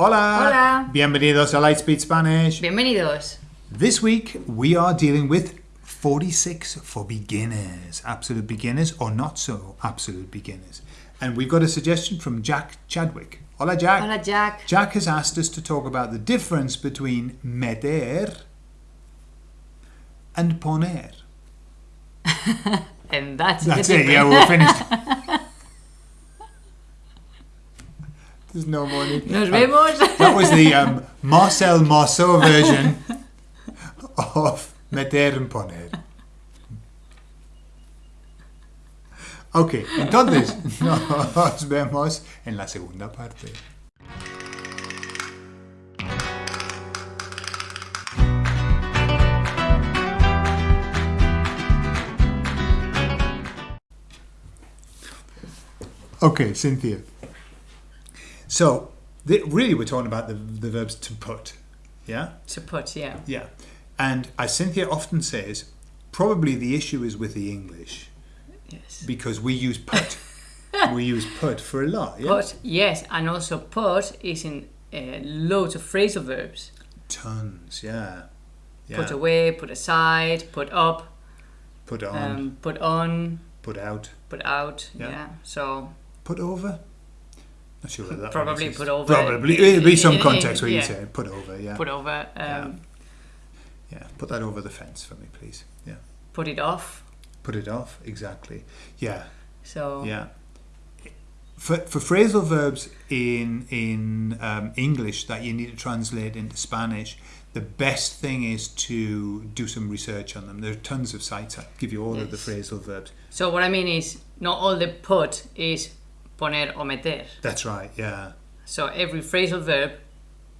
Hola. Hola. Bienvenidos a Lightspeed Spanish. Bienvenidos. This week we are dealing with 46 for beginners, absolute beginners or not so absolute beginners. And we've got a suggestion from Jack Chadwick. Hola Jack. Hola, Jack. Jack has asked us to talk about the difference between meter and poner. And that's, That's it, yeah, we're finished. There's no more need. Nos vemos. That was the um, Marcel Marceau version of meter and poner. Ok, entonces nos vemos en la segunda parte. Okay, Cynthia. So, the, really, we're talking about the, the verbs to put. Yeah? to put, yeah. Yeah. And as Cynthia often says, probably the issue is with the English Yes. because we use put. we use put for a lot. Yeah? Put, yes, and also put is in uh, loads of phrasal verbs. Tons, yeah. yeah. Put away, put aside, put up, Put on, um, put on, put out, put out. Yeah. Yeah. So put over. Not sure whether that Probably put over. Probably. There'll be some context where you yeah. say put over, yeah. put over, um, Yeah. yeah, put that over the fence for me, please. Yeah. put it off. Put it off, exactly. Yeah. So Yeah. For, for phrasal verbs in in um, English that you need to translate into Spanish, the best thing is to do some research on them. There are tons of sites that give you all of the phrasal verbs. So what I mean is, not all the put is poner o meter. That's right. Yeah. So every phrasal verb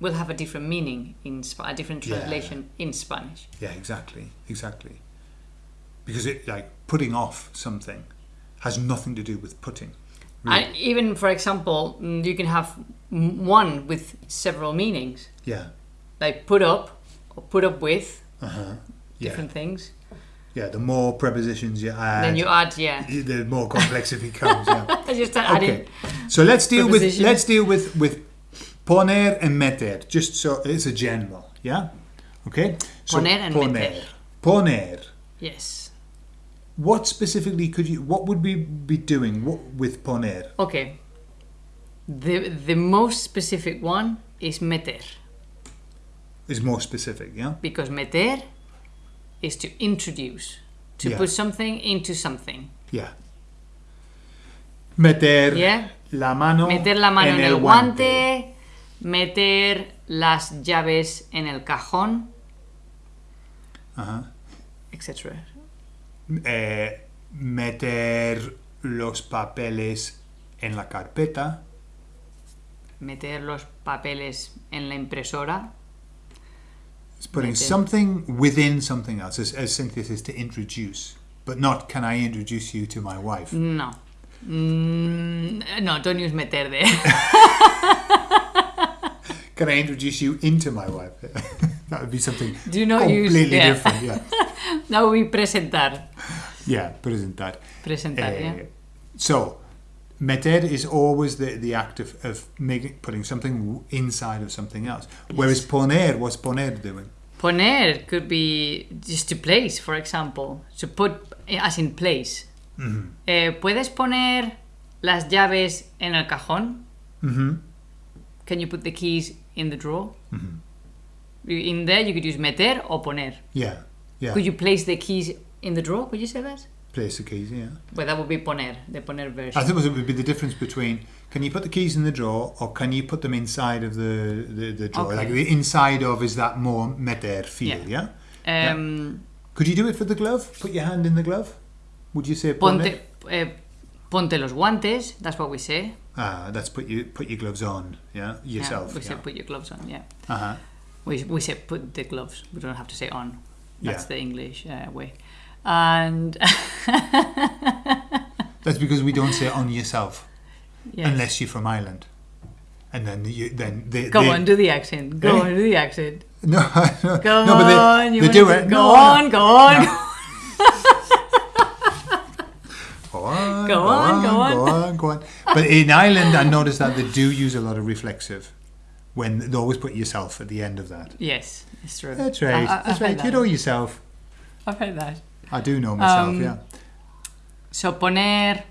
will have a different meaning in Sp- a different Yeah. translation in Spanish. Yeah. Exactly. Exactly. Because it like putting off something has nothing to do with putting. And even, for example, mm, you can have one with several meanings, Yeah. like put up or put up with, Uh huh. Yeah. different things. Yeah. The more prepositions you add, then you add, yeah. the more complex it becomes. Yeah. Just. Okay, so let's deal with let's deal with with poner and meter. Just so it's a general, yeah. Okay. So Poner and meter. Poner. Yes. What specifically could you? What would we be doing what, with poner? Okay. The the most specific one is meter Is more specific, yeah. because meter is to introduce, to Yeah. put something into something. Yeah. Meter Yeah. la mano. Meter la mano en, el guante. guante, meter las llaves en el cajón, Ajá. etc. Eh, meter los papeles en la carpeta. Meter los papeles en la impresora. It's putting Meter. something within something else, as, as Cynthia says, to introduce, but not can I introduce you to my wife? No. Mm, no, don't use meter there. Can I introduce you into my wife? that would be something Do not use- completely yeah. different. Yeah, no, we presentar. yeah, presentar. Presentar, Eh, yeah. So, meter is always the, the act of, of making putting something inside of something else. Whereas poner, what's poner doing? Poner could be just to place, for example. To put as in place. Mm-hmm. Eh, ¿Puedes poner las llaves en el cajón? Mm-hmm. Can you put the keys in the drawer? You- In there, you could use meter or poner. Yeah, yeah. Could you place the keys in the drawer? Could you say that? Place the keys. Yeah. Well, that would be poner, the poner version. I suppose it would be the difference between can you put the keys in the drawer or can you put them inside of the, the, the drawer? Okay. Like the inside of is that more meter feel, yeah? Yeah. Um, Could you do it for the glove? Put your hand in the glove? Would you say Ponte, it? eh, ponte los guantes. That's what we say. Ah, that's put you put your gloves on, yeah? Yeah, Yourself. we Yeah. say put your gloves on. Yeah. uh-huh. We, we say put the gloves. We don't have to say on. That's Yeah. the English uh, way. And That's because we don't say on yourself yes. unless you're from Ireland. And then you then they, Go they, on, do the accent. Go Eh? on, do the accent. No, no, Go no, but they, they do it. Go No, on, no. go on. Go on, Go on, go on. go on, go on. But in Ireland, I noticed that they do use a lot of reflexive, when they always put yourself at the end of that. Yes, it's true. That's right. I- I- That's I've right. You know yourself. I've heard that. I do know myself. Um, yeah. So poner,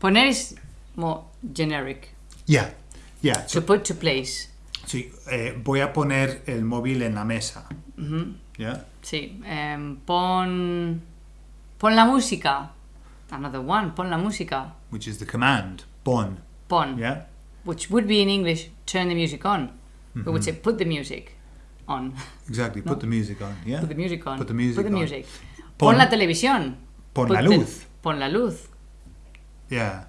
poner is more generic. Yeah. Yeah. To put to place. Sí, eh, voy a poner el móvil en la mesa. Yeah. Sí. em, pon, pon la música. Another one. Pon la música. Which is the command. Pon. Pon. Yeah. Which would be in English, turn the music on. We would say put the music on. Exactly. Put the music on. Yeah. Put the music on. Put the music Put the on. Pon- Pon, la televisión. Pon Put la the- luz. pon la luz. Yeah.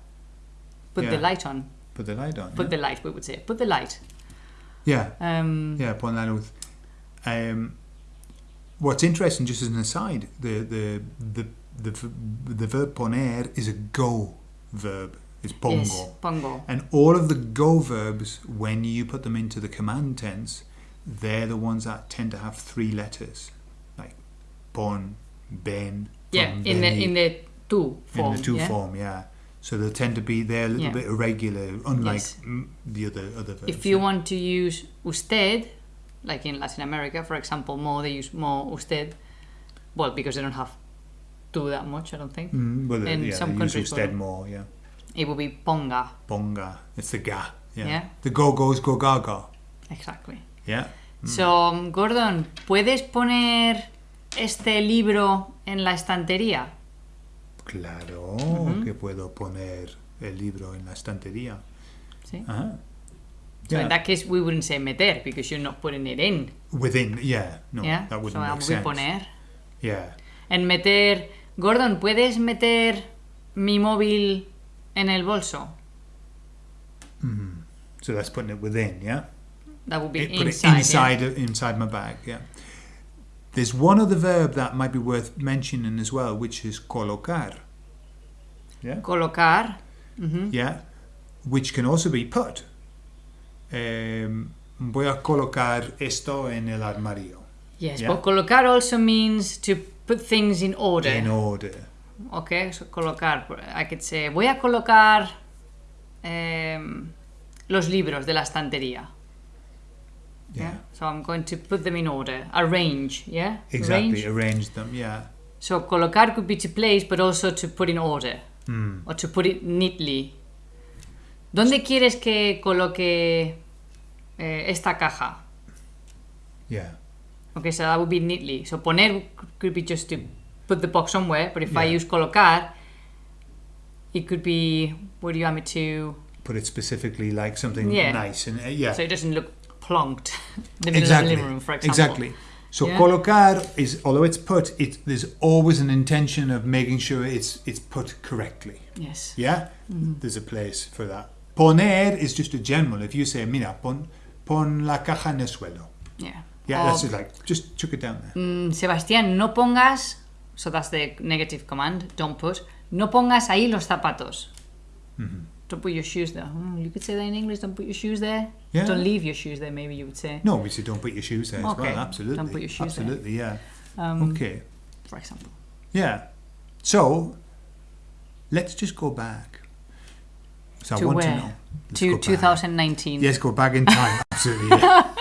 Put the light on. Put the light on. Put yeah. the light, we would say. Put the light. yeah. Um, Yeah, pon la luz. Um, what's interesting, just as an aside, the the the the, the verb poner is a go verb. It's pongo. Yes, pongo. And all of the go verbs, when you put them into the command tense, they're the ones that tend to have three letters, like pon, ven. Yeah, in the in the tú form. in the tú yeah? form, yeah. So they tend to be they're a little Yeah. bit irregular, unlike Yes. mm, the other other verbs. If you yeah. want to use usted, like in Latin America, for example, more they use more usted. Well, because they don't have tú that much, I don't think. Mm, well, in yeah, some they use countries, usted more, yeah. It would be ponga. Bonga. It's the ga. Yeah. Yeah. The go goes go gaga. Exactly. Yeah. So, um, Gordon, ¿puedes poner este libro en la estantería? Claro que puedo poner el libro en la estantería. Sí. Ajá. So Yeah. in that case, we wouldn't say meter because you're not putting it in. Within, yeah. No, yeah. that wouldn't so make sense. poner. Yeah. En meter, Gordon, ¿puedes meter mi móvil en el bolso? So that's putting it within, yeah. That would be It- put inside. it yeah? inside inside my bag, yeah. There's one other verb that might be worth mentioning as well, which is colocar. Yeah. Colocar. Mhm. Yeah. Which can also be put. Um, voy a colocar esto en el armario. Yes, Yeah. but colocar also means to put things in order. In order. Okay, so colocar. I could say, voy a colocar em, los libros de la estantería. Yeah. Yeah. So I'm going to put them in order. Arrange, yeah? Exactly. Arrange. Arrange them, yeah. So colocar could be to place, but also to put in order. Mm. Or to put it neatly. ¿Dónde quieres que coloque eh, esta caja? Yeah. Okay, so that would be neatly. So poner could be just to put the box somewhere, but if I use colocar, it could be where do you want me to Put it specifically like something Yeah. nice and uh, yeah. so it doesn't look plonked in the exactly. living room, for example. Exactly. So Yeah. colocar is although it's put, it there's always an intention of making sure it's it's put correctly. Yes. Yeah? Mm-hmm. There's a place for that. Poner is just a general. If you say, mira, pon, pon la caja en el suelo. Yeah. Yeah, Or, that's just like, just chuck it down there. mm, Sebastián, no pongas, so that's the negative command, don't put, no pongas ahí los zapatos. Mm-hmm. Don't put your shoes there. Hmm, you could say that in English, don't put your shoes there. Yeah. Don't leave your shoes there, maybe you would say. No, we say don't put your shoes there as Okay, well. Absolutely. don't put your shoes there. Absolutely, yeah. Um, Okay. For example. Yeah. So, let's just go back. So I To want where? to know. Let's To back. 2019. Yes, go back in time. Absolutely. Yeah.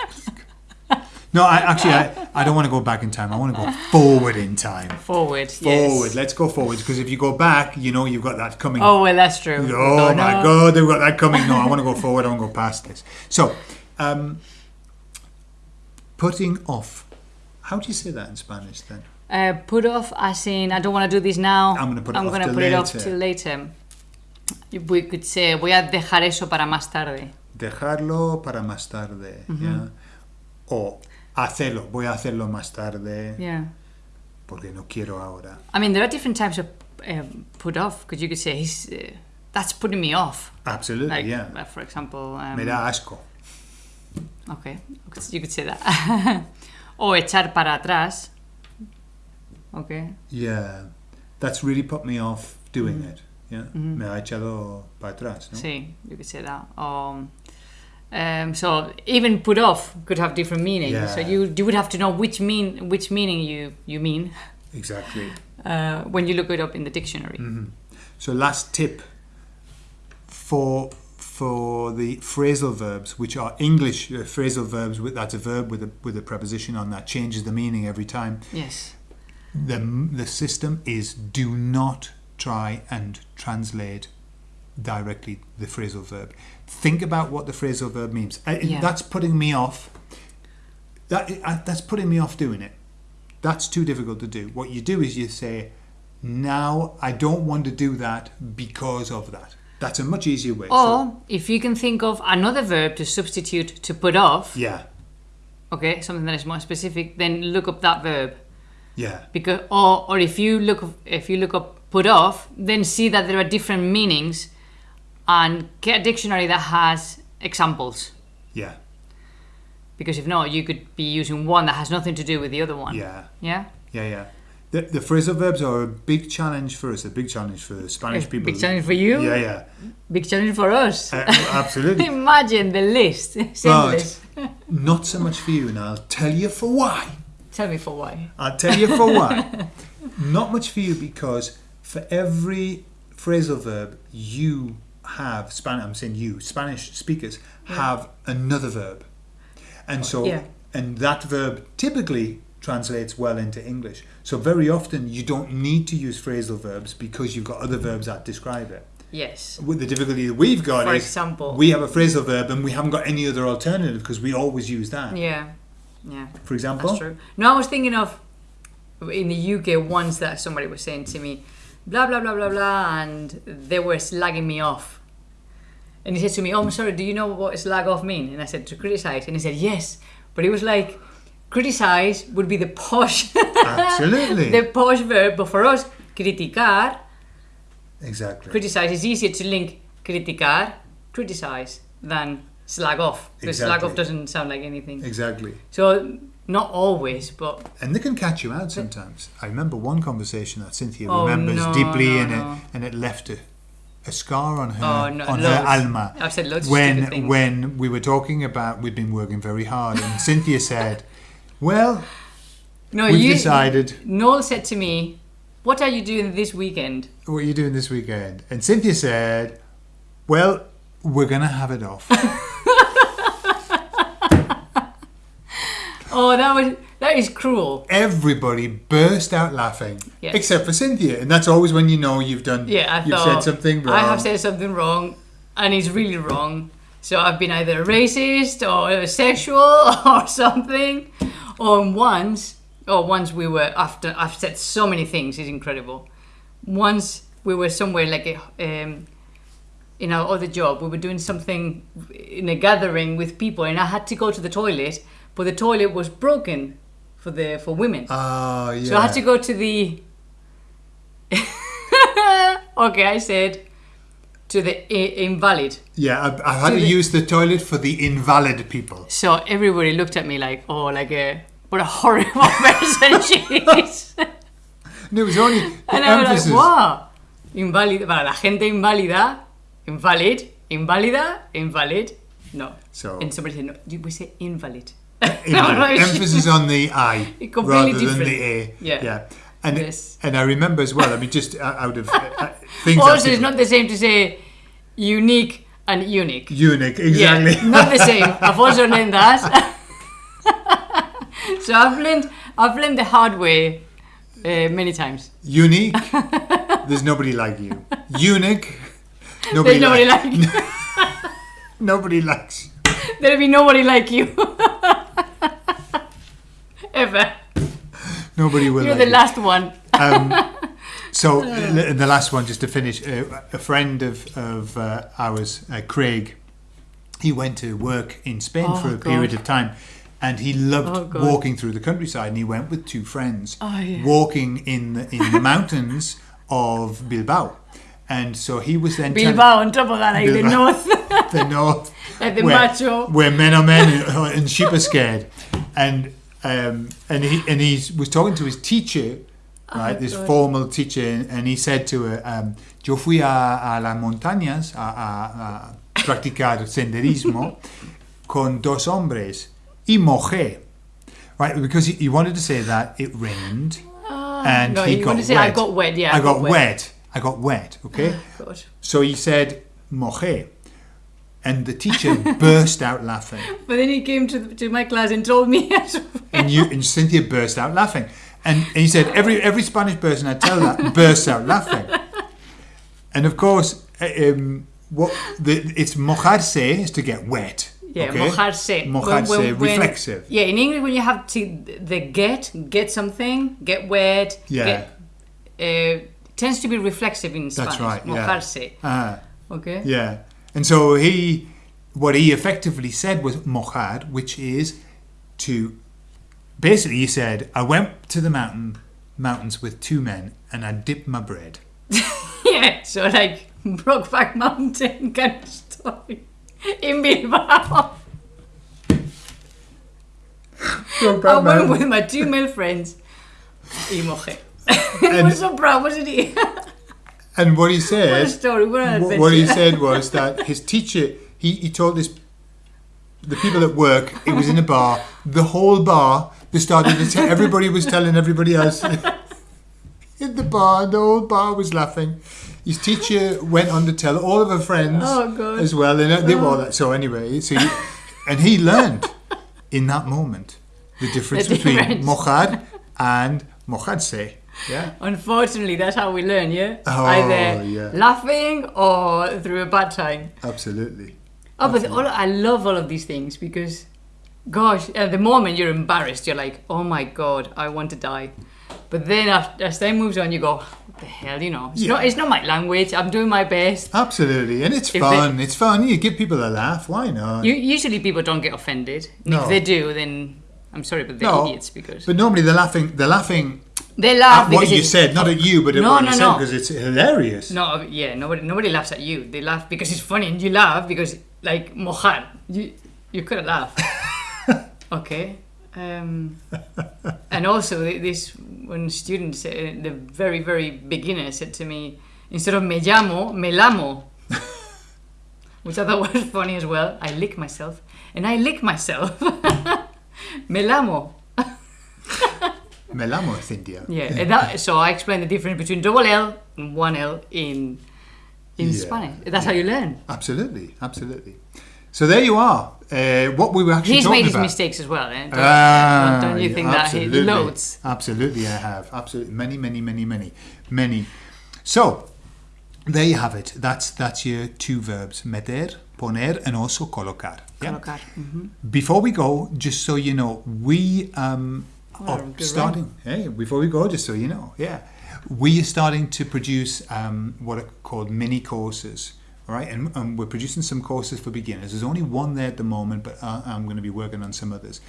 No, I actually I, I don't want to go back in time. I want to go forward in time. Forward. Yes. Forward. Yes. Let's go forward because if you go back, you know you've got that coming. Oh, well, that's true. Oh Oh, my no. God, they've got that coming. No, I want to go forward. I want to go past this. So, um, putting off. How do you say that in Spanish then? Uh, put off as in, I don't want to do this now. I'm gonna put it I'm off gonna till put it off later. till later. We could say, voy a dejar eso para más tarde. Dejarlo para más tarde. ¿ya? O hacerlo. Voy a hacerlo más tarde Yeah. porque no quiero ahora. I mean, there are different types of um, put off, because you could say, uh, that's putting me off. Absolutely, Like, yeah. uh, for example, um, Me da asco. okay, you could say that. o echar para atrás. Okay. Yeah. That's really put me off doing Mm-hmm. it. Yeah. Me ha echado para atrás. ¿no? Sí, you could say that. Um, um, so even put off could have different meanings. So you you would have to know which mean which meaning you you mean Exactly. uh, when you look it up in the dictionary. Mm-hmm. So last tip for for the phrasal verbs, which are English uh, phrasal verbs. With that's a verb with a with a preposition on that changes the meaning every time. Yes. The the system is do not try and translate directly the phrasal verb. Think about what the phrasal verb means. Uh, Yeah. That's putting me off. That uh, that's putting me off doing it. That's too difficult to do. What you do is you say, "Now I don't want to do that because of that." That's a much easier way. So- Or if you can think of another verb to substitute to put off, yeah, okay, something that is more specific, then look up that verb. yeah, Because or or if you look if you look up put off, then see that there are different meanings, and get a dictionary that has examples. yeah, Because if not, you could be using one that has nothing to do with the other one. yeah, Yeah. yeah, yeah. The, the phrasal verbs are a big challenge for us. A big challenge for Spanish A people. Big challenge for you. Yeah, yeah, Big challenge for us. Uh, absolutely. Imagine the list. But not so much for you, and I'll tell you for why. Tell me for why. I'll tell you for why. Not much for you because for every phrasal verb you have Spanish. I'm saying you Spanish speakers have another verb, and so Yeah. and that verb typically translates well into English. So very often you don't need to use phrasal verbs because you've got other verbs that describe it. Yes. With the difficulty that we've got For is example. we have a phrasal verb and we haven't got any other alternative because we always use that. Yeah. Yeah. For example, That's true. No, I was thinking of in the UK once that somebody was saying to me, blah blah blah blah blah, and they were slagging me off. And he said to me, "Oh, I'm sorry. Do you know what slag off mean?" And I said, "To criticize." And he said, "Yes," but he was like, "Criticize would be the posh, absolutely, the posh verb, but for us, criticar, exactly. criticize is easier to link criticar, criticize than slag off. Because slag off doesn't sound like anything. Exactly. So not always, but And they can catch you out sometimes. I remember one conversation that Cynthia Oh, remembers no, deeply no, and no. it and it left a, a scar on her Oh, no, on her alma. I've said loads when things. when we were talking about we'd been working very hard and Cynthia said, Well, no, you. decided Noel said to me, "What are you doing this weekend?" what are you doing this weekend? And Cynthia said, Well, we're gonna have it off. Oh, that was that is cruel. Everybody burst out laughing. Yes. Except for Cynthia. And that's always when you know you've done Yeah, I you've thought said something wrong. I have said something wrong, and it's really wrong. So I've been either a racist or sexual or something. Or once, or once we were after I've said so many things. It's incredible. Once we were somewhere like a, um, in our other job, we were doing something in a gathering with people, and I had to go to the toilet, but the toilet was broken for the for women. Oh yeah. So I had to go to the. okay, I said to the invalid. Yeah, I, I had To to the- use the toilet for the invalid people. So everybody looked at me like, oh, like a what a horrible person she is. No, it was only and I was emphasis. like, wow, invalid para la gente inválida, invalid, inválida, invalid. No. So- and somebody said, no, we say invalid. Emphasis on the I rather than the A. Yeah. yeah. And Yes. and I remember as well. I mean, just uh, out of uh, things. Also, it's not the same to say unique and unique. unique. Exactly. Yeah, not the same. I've also learned that. so I've learned I've learned the hard way uh, many times. Unique. There's nobody like you. Unique. Nobody There's nobody like, like you. nobody likes. There'll be nobody like you. Ever. Nobody will. You're the you. last one. Um, so the last one, just to finish, uh, a friend of of uh, ours, uh, Craig, he went to work in Spain Oh, for a God. period of time, and he loved Oh, walking through the countryside. And he went with two friends, Oh, yeah. walking in the, in the mountains of Bilbao, and so he was then Bilbao on top of that, like the Bilbao. north. the north, Like the where, macho. where men are men and, and sheep are scared, and um, and he and he was talking to his teacher, right, this Oh, God. formal teacher, and he said to her, um, "Yo fui a, a las montañas a, a, a practicar senderismo con dos hombres y mojé." Right, because he, he wanted to say that it rained and no, he you got to say, wet. "I got wet," yeah, I, I got, got wet. wet. I got wet. Okay. God. So he said, mojé. And the teacher burst out laughing. But then he came to, the, to my class and told me as well. And, you, and Cynthia burst out laughing. And, and he said, every, every Spanish person I tell that bursts out laughing. And of course, uh, um, what the, it's mojarse is to get wet. Yeah, okay? mojarse. Mojarse, When- when- when- reflexive. Yeah, in English, when you have to the get, get something, get wet, Yeah. get, uh, tends to be reflexive in Spanish. That's right, yeah. Mojarse. Ah, Okay. yeah. And so he, what he effectively said was mojar, which is to, basically he said, I went to the mountain, mountains with two men and I dipped my bread. Yeah, so like Brokeback Mountain kind of story in Bilbao. I went with my two male friends. Y mojé. I was so proud, wasn't he? And what he what said, story, what an what, what he said was that his teacher, he, he told this, the people at work, it was in a bar, the whole bar, they started to tell, everybody was telling everybody else in the bar, the whole bar was laughing. His teacher went on to tell all of her friends Oh, as well, and uh, they were all oh. that. So anyway, so he, and he learned in that moment the difference The between difference. mojar and mojarse. Yeah. Unfortunately, that's how we learn, yeah? Oh, Either yeah. laughing or through a bad time. Absolutely. Oh, but all, I love all of these things because, gosh, at the moment you're embarrassed. You're like, oh my god, I want to die. But then after, as time moves on, you go, what the hell, you know? It's, Yeah. not, it's not my language. I'm doing my best. Absolutely, and it's If fun. It's fun. You give people a laugh. Why not? You, usually people don't get offended. And No. If they do, then I'm sorry, but they're No, idiots because but normally they're laughing. They're laughing they laugh at what you said, not at you, but at No, what no, you said no. because it's hilarious. No, yeah, nobody nobody laughs at you. They laugh because it's funny, and you laugh because like mojar. You you could have laughed. okay. Um, and also this when students, uh, the very very beginner, said to me instead of me llamo, me lamo, which I thought was funny as well. I lick myself, and I lick myself. me lamo. Me lamo Cynthia. Yeah, that, so I explained the difference between double L and one L in in Yeah. Spanish. That's how you learn. Absolutely, absolutely. So there you are. Uh, what we were actually He's talking made his about. mistakes as well, eh? Don't, Ah, don't, you yeah, think that he loads? Absolutely, I have. Absolutely, many, many, many, many, many. So there you have it. That's that's your two verbs: meter, poner, and also colocar. Yeah? Colocar. Mhm. Before we go, just so you know, we um, Oh, starting. Hey, before we go, just so you know, yeah, we are starting to produce um, what are called mini courses. All right, and, and we're producing some courses for beginners. There's only one there at the moment, but uh, I'm going to be working on some others.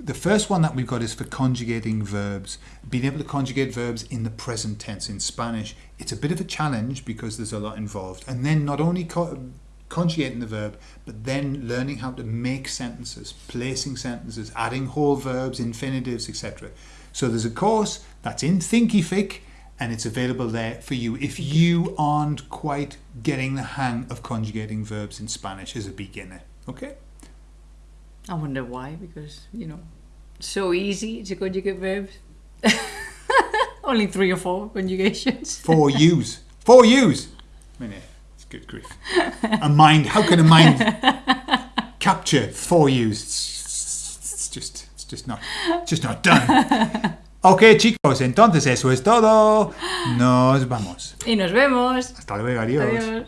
The first one that we've got is for conjugating verbs, being able to conjugate verbs in the present tense in Spanish. It's a bit of a challenge because there's a lot involved. And then not only co- conjugating the verb, but then learning how to make sentences, placing sentences, adding whole verbs, infinitives, etc. So there's a course that's in Thinkific and it's available there for you if you aren't quite getting the hang of conjugating verbs in Spanish as a beginner. Okay? I wonder why, because, you know, so easy to conjugate verbs. Only three or four conjugations. Four U's. Four U's. I mean, yeah, it's good grief. A mind, how can a mind capture four U's? It's, it's just, it's just not, just not done. Ok, chicos, entonces eso es todo. Nos vamos. Y nos vemos. Hasta luego, adiós. Adiós.